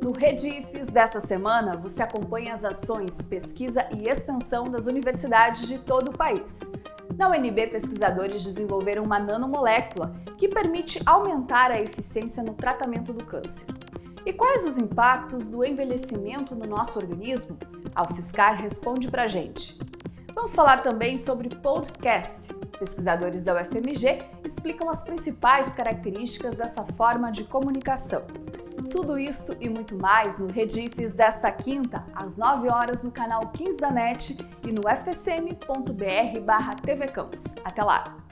No Redifes dessa semana, você acompanha as ações, pesquisa e extensão das universidades de todo o país. Na UNB, pesquisadores desenvolveram uma nanomolécula que permite aumentar a eficiência no tratamento do câncer. E quais os impactos do envelhecimento no nosso organismo? A UFSCar responde pra gente. Vamos falar também sobre podcast. Pesquisadores da UFMG explicam as principais características dessa forma de comunicação. Tudo isso e muito mais no Redifes desta quinta, às 9 horas no canal 15 da NET e no fsm.br barra Até lá!